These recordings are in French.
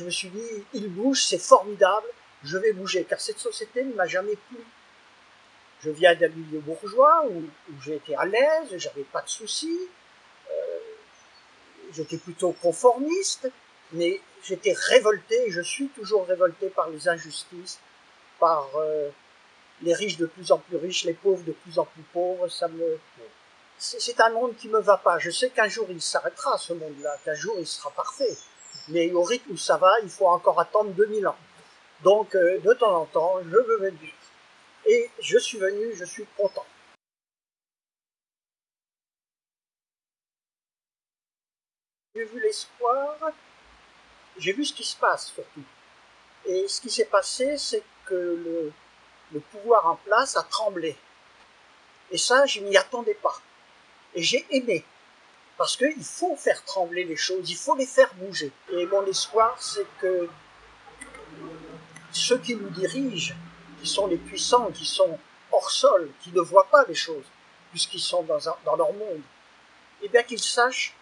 je me suis dit, il bouge, c'est formidable, je vais bouger, car cette société ne m'a jamais plu. Je viens d'un milieu bourgeois où, j'ai été à l'aise, j'avais pas de soucis, euh, j'étais plutôt conformiste, mais j'étais révolté, je suis toujours révolté par les injustices, par euh, les riches de plus en plus riches, les pauvres de plus en plus pauvres, ça me... C'est un monde qui me va pas. Je sais qu'un jour il s'arrêtera, ce monde-là, qu'un jour il sera parfait. Mais au rythme où ça va, il faut encore attendre 2000 ans. Donc, euh, de temps en temps, je veux venir. Et je suis venu, je suis content. J'ai vu l'espoir, j'ai vu ce qui se passe surtout. Et ce qui s'est passé, c'est que le, pouvoir en place a tremblé. Et ça, je m'y attendais pas. Et j'ai aimé. Parce qu'il faut faire trembler les choses, il faut les faire bouger. Et mon espoir, c'est que ceux qui nous dirigent, qui sont les puissants, qui sont hors sol, qui ne voient pas les choses, puisqu'ils sont dans, leur monde, eh bien qu'ils sachent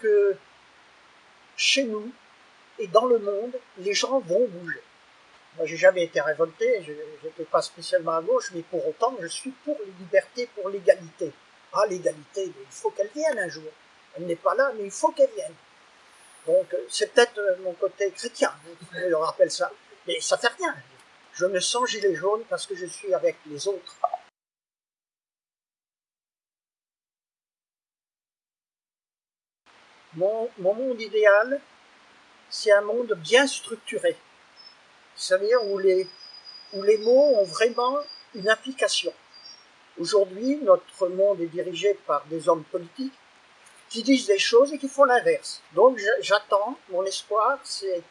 que chez nous et dans le monde, les gens vont bouger. Moi, j'ai jamais été révolté, je n'étais pas spécialement à gauche, mais pour autant, je suis pour les libertés, pour l'égalité. Ah, l'égalité, il faut qu'elle vienne un jour. Elle n'est pas là, mais il faut qu'elle vienne. Donc, euh, c'est peut-être euh, mon côté chrétien, je le rappelle ça. Mais ça fait rien. Je me sens gilet jaune parce que je suis avec les autres. Mon, mon monde idéal, c'est un monde bien structuré c'est-à-dire où les, où les mots ont vraiment une application. Aujourd'hui, notre monde est dirigé par des hommes politiques qui disent des choses et qui font l'inverse. Donc j'attends, mon espoir, c'est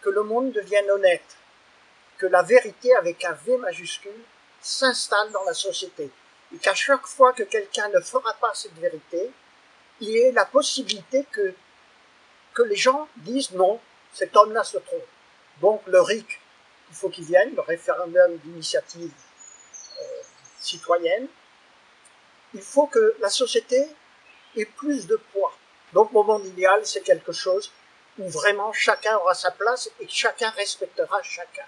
que le monde devienne honnête, que la vérité avec un V majuscule s'installe dans la société, et qu'à chaque fois que quelqu'un ne fera pas cette vérité, il y ait la possibilité que, les gens disent non, cet homme-là se trompe. Donc le RIC, il faut qu'il vienne, le référendum d'initiative citoyenne. Il faut que la société ait plus de poids. Donc mon monde idéal, c'est quelque chose où vraiment chacun aura sa place et chacun respectera chacun.